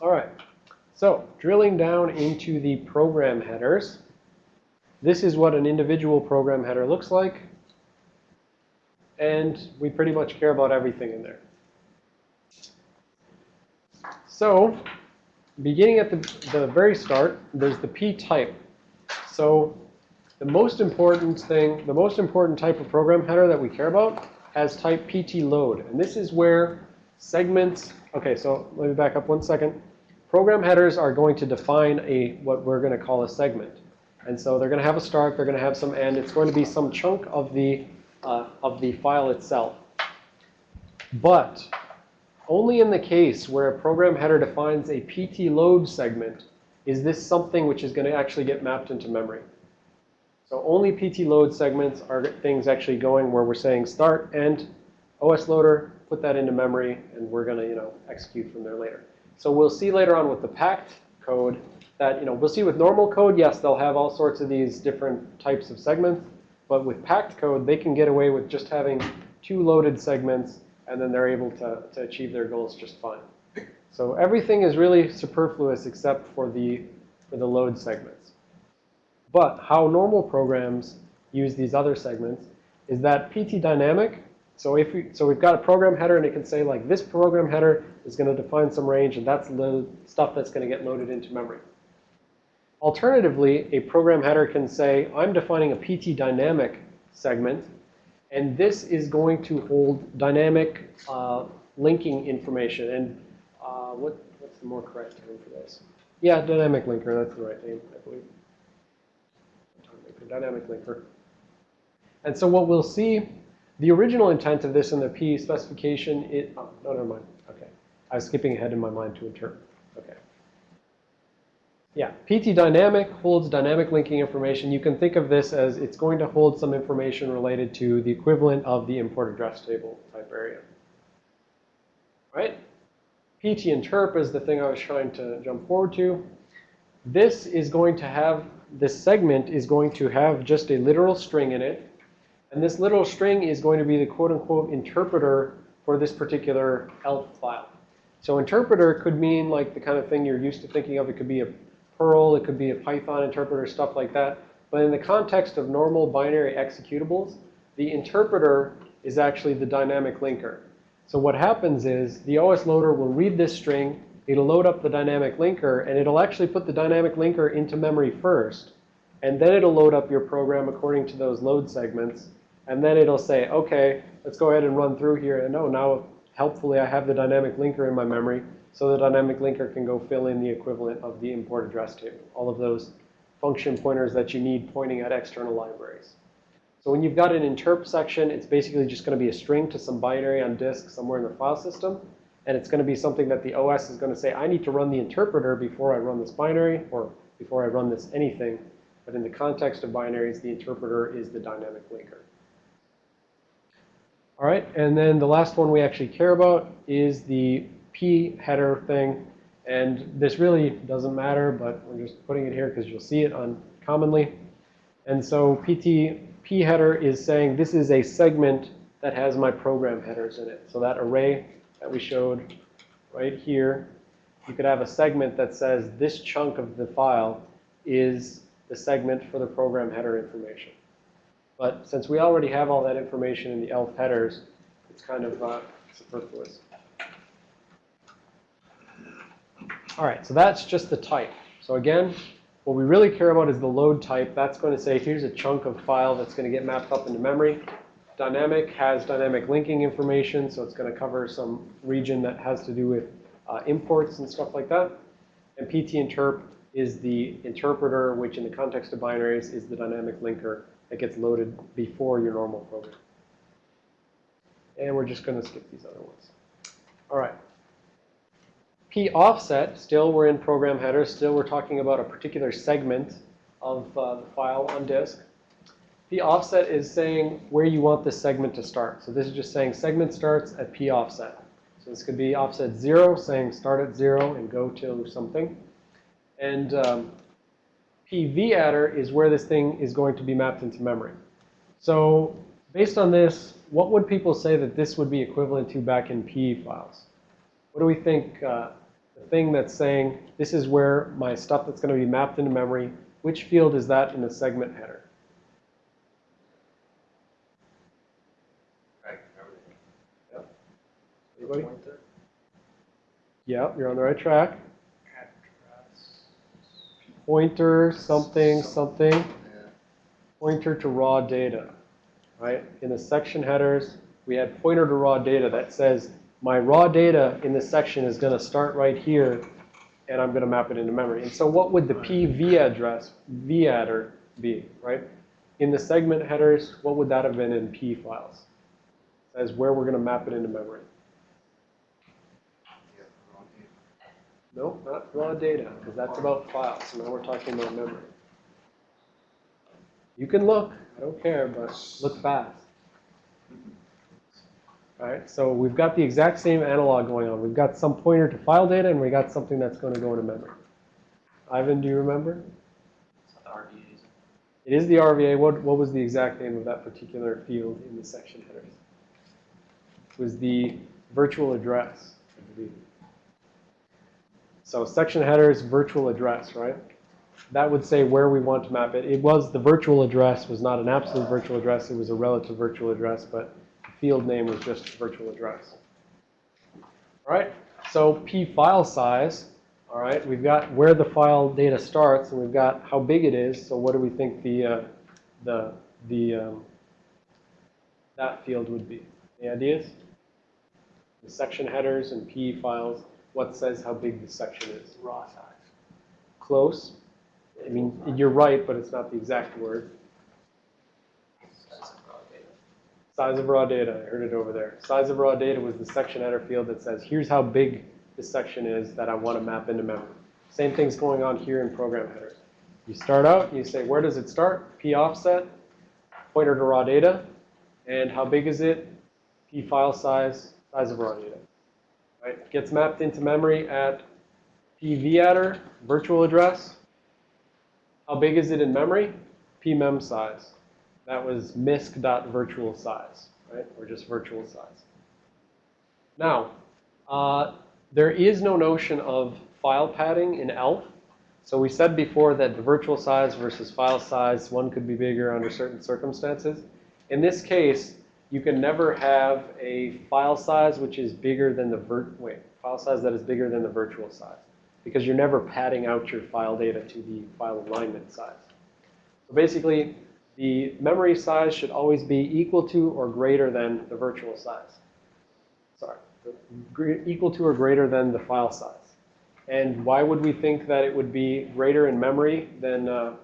All right. So drilling down into the program headers, this is what an individual program header looks like. And we pretty much care about everything in there. So beginning at the, the very start, there's the p type. So the most important thing, the most important type of program header that we care about has type pt load. And this is where segments, okay, so let me back up one second. Program headers are going to define a what we're going to call a segment. And so they're going to have a start, they're going to have some end. It's going to be some chunk of the, uh, of the file itself. But only in the case where a program header defines a PT load segment is this something which is going to actually get mapped into memory. So only PT load segments are things actually going where we're saying start, end, OS loader, put that into memory, and we're going to, you know, execute from there later. So we'll see later on with the packed code that, you know, we'll see with normal code, yes, they'll have all sorts of these different types of segments. But with packed code, they can get away with just having two loaded segments, and then they're able to, to achieve their goals just fine. So everything is really superfluous except for the, for the load segments. But how normal programs use these other segments is that PT dynamic. So if we, so we've got a program header and it can say like this program header is going to define some range and that's the stuff that's going to get loaded into memory. Alternatively, a program header can say I'm defining a PT dynamic segment and this is going to hold dynamic uh, linking information. And uh, what, what's the more correct term for this? Yeah, dynamic linker, that's the right name, I believe dynamic linker. And so what we'll see, the original intent of this in the P specification, it, oh, no, never mind. Okay. I was skipping ahead in my mind to interpret. Okay. Yeah, PT dynamic holds dynamic linking information. You can think of this as it's going to hold some information related to the equivalent of the import address table type area. Right? PT interp is the thing I was trying to jump forward to. This is going to have this segment is going to have just a literal string in it. And this literal string is going to be the quote-unquote interpreter for this particular ELF file. So interpreter could mean like the kind of thing you're used to thinking of. It could be a Perl, it could be a Python interpreter, stuff like that. But in the context of normal binary executables, the interpreter is actually the dynamic linker. So what happens is the OS loader will read this string, it'll load up the dynamic linker, and it'll actually put the dynamic linker into memory first. And then it'll load up your program according to those load segments. And then it'll say, OK, let's go ahead and run through here. And oh, now helpfully I have the dynamic linker in my memory. So the dynamic linker can go fill in the equivalent of the import address table. All of those function pointers that you need pointing at external libraries. So when you've got an interp section, it's basically just going to be a string to some binary on disk somewhere in the file system. And it's going to be something that the OS is going to say, I need to run the interpreter before I run this binary or before I run this anything. But in the context of binaries, the interpreter is the dynamic linker. All right, and then the last one we actually care about is the P header thing. And this really doesn't matter, but we're just putting it here because you'll see it on commonly. And so PT P header is saying this is a segment that has my program headers in it. So that array that we showed right here, you could have a segment that says this chunk of the file is the segment for the program header information. But since we already have all that information in the ELF headers, it's kind of uh, superfluous. All right, so that's just the type. So again, what we really care about is the load type. That's going to say, here's a chunk of file that's going to get mapped up into memory. Dynamic has dynamic linking information, so it's going to cover some region that has to do with uh, imports and stuff like that. And PT interp is the interpreter, which in the context of binaries is the dynamic linker that gets loaded before your normal program. And we're just going to skip these other ones. All right. P offset, still we're in program headers. Still we're talking about a particular segment of uh, the file on disk. P offset is saying where you want this segment to start. So this is just saying segment starts at P offset. So this could be offset 0, saying start at 0 and go to something. And um, PV adder is where this thing is going to be mapped into memory. So based on this, what would people say that this would be equivalent to back in PE files? What do we think uh, the thing that's saying this is where my stuff that's going to be mapped into memory, which field is that in the segment header? Anybody? Yeah, you're on the right track. Pointer, something, something. Pointer to raw data, right? In the section headers, we had pointer to raw data that says my raw data in this section is going to start right here, and I'm going to map it into memory. And so what would the PV address, vAddr, be, right? In the segment headers, what would that have been in PE files? As where we're going to map it into memory. Yeah, wrong here. No, not raw data, because that's about files. So now we're talking about memory. You can look, I don't care, but look fast. All right, so we've got the exact same analog going on. We've got some pointer to file data, and we got something that's going to go into memory. Ivan, do you remember? It's the RDAs. It is the RVA. What, what was the exact name of that particular field in the section headers? It was the virtual address, I believe. So section headers, virtual address, right? That would say where we want to map it. It was, the virtual address was not an absolute virtual address, it was a relative virtual address, but the field name was just virtual address. All right, so P file size, all right, we've got where the file data starts, and we've got how big it is, so what do we think the, uh, the, the, um, that field would be? Any ideas? The section headers and PE files, what says how big the section is? Raw size. Close. I mean, you're right, but it's not the exact word. Size of raw data. Size of raw data, I heard it over there. Size of raw data was the section header field that says, here's how big this section is that I want to map into memory. Same thing's going on here in program headers. You start out, you say, where does it start? P offset, pointer to raw data, and how big is it? P file size, size of raw data. Right? Gets mapped into memory at P vAddr, virtual address. How big is it in memory? pmem size. That was misc.virtual size, right? Or just virtual size. Now, uh, there is no notion of file padding in ELF. So we said before that the virtual size versus file size, one could be bigger under certain circumstances. In this case, you can never have a file size which is bigger than the vir wait, file size that is bigger than the virtual size because you're never padding out your file data to the file alignment size. So basically, the memory size should always be equal to or greater than the virtual size. Sorry, equal to or greater than the file size. And why would we think that it would be greater in memory than, uh,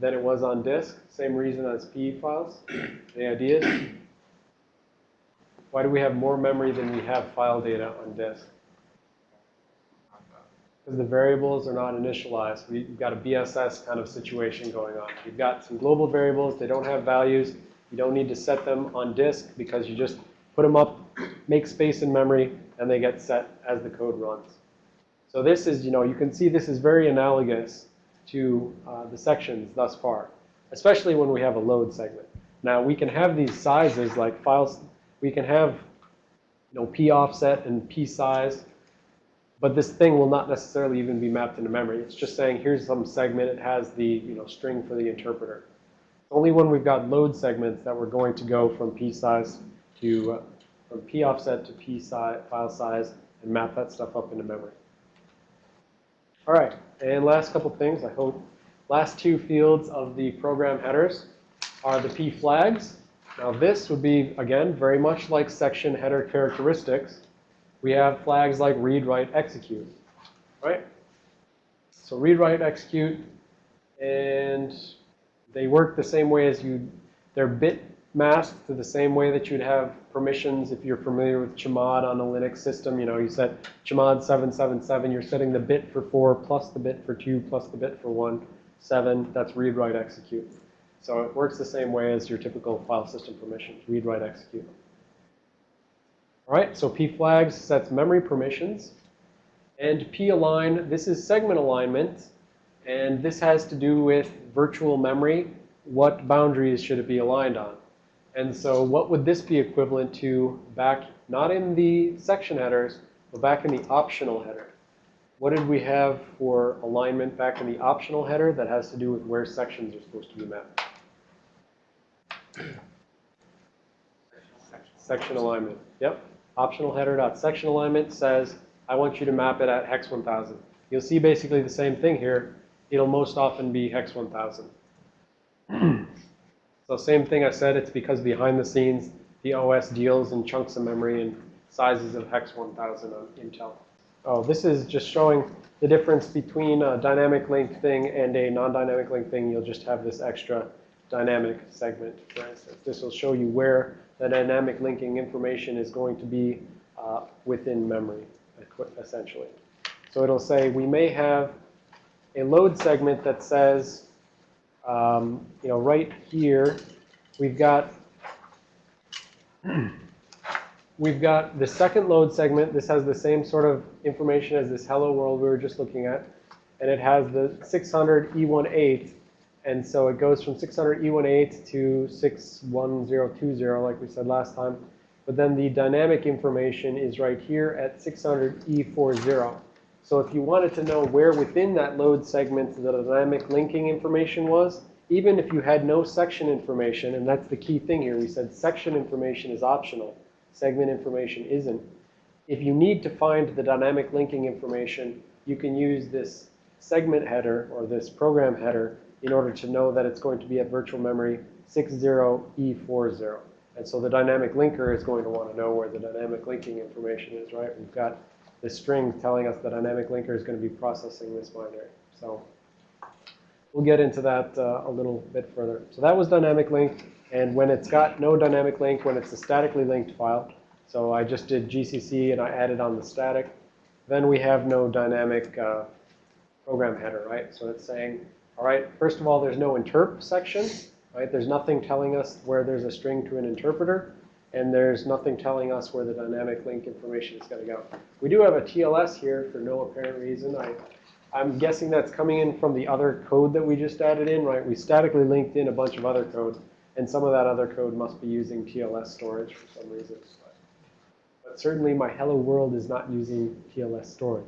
than it was on disk? Same reason as PE files. Any ideas? Why do we have more memory than we have file data on disk? Because the variables are not initialized. We've got a BSS kind of situation going on. You've got some global variables. They don't have values. You don't need to set them on disk because you just put them up, make space in memory, and they get set as the code runs. So this is, you know, you can see this is very analogous to uh, the sections thus far, especially when we have a load segment. Now, we can have these sizes like files. We can have, you know, P offset and P size. But this thing will not necessarily even be mapped into memory. It's just saying, here's some segment. It has the you know, string for the interpreter. Only when we've got load segments that we're going to go from P size to, uh, from P offset to P size, file size and map that stuff up into memory. All right, and last couple things, I hope. Last two fields of the program headers are the P flags. Now this would be, again, very much like section header characteristics we have flags like read, write, execute, right? So read, write, execute, and they work the same way as you, they're bit masked to the same way that you'd have permissions if you're familiar with chmod on a Linux system. You know, you set chmod 777, you're setting the bit for 4 plus the bit for 2 plus the bit for 1, 7, that's read, write, execute. So it works the same way as your typical file system permissions, read, write, execute. All right, so P flags sets memory permissions. And P align, this is segment alignment. And this has to do with virtual memory. What boundaries should it be aligned on? And so what would this be equivalent to back, not in the section headers, but back in the optional header? What did we have for alignment back in the optional header that has to do with where sections are supposed to be mapped? Section alignment. Yep. Optional header dot section alignment says, I want you to map it at hex 1000. You'll see basically the same thing here. It'll most often be hex 1000. so same thing I said, it's because behind the scenes, the OS deals in chunks of memory and sizes of hex 1000 on Intel. Oh, this is just showing the difference between a dynamic link thing and a non-dynamic link thing. You'll just have this extra dynamic segment, for instance. This will show you where the dynamic linking information is going to be uh, within memory, essentially. So it'll say we may have a load segment that says, um, you know, right here, we've got we've got the second load segment. This has the same sort of information as this hello world we were just looking at. And it has the 600 E18. And so it goes from 600 E18 to 61020, like we said last time. But then the dynamic information is right here at 600 E40. So if you wanted to know where within that load segment the dynamic linking information was, even if you had no section information, and that's the key thing here, we said section information is optional segment information isn't. If you need to find the dynamic linking information, you can use this segment header or this program header in order to know that it's going to be at virtual memory 60E40. And so the dynamic linker is going to want to know where the dynamic linking information is, right? We've got this string telling us the dynamic linker is going to be processing this binary. So we'll get into that uh, a little bit further. So that was dynamic link. And when it's got no dynamic link, when it's a statically linked file, so I just did GCC and I added on the static, then we have no dynamic uh, program header, right? So it's saying, all right, first of all, there's no interp section, right? There's nothing telling us where there's a string to an interpreter, and there's nothing telling us where the dynamic link information is going to go. We do have a TLS here for no apparent reason. I, I'm guessing that's coming in from the other code that we just added in, right? We statically linked in a bunch of other code. And some of that other code must be using TLS storage for some reason. But certainly my hello world is not using TLS storage.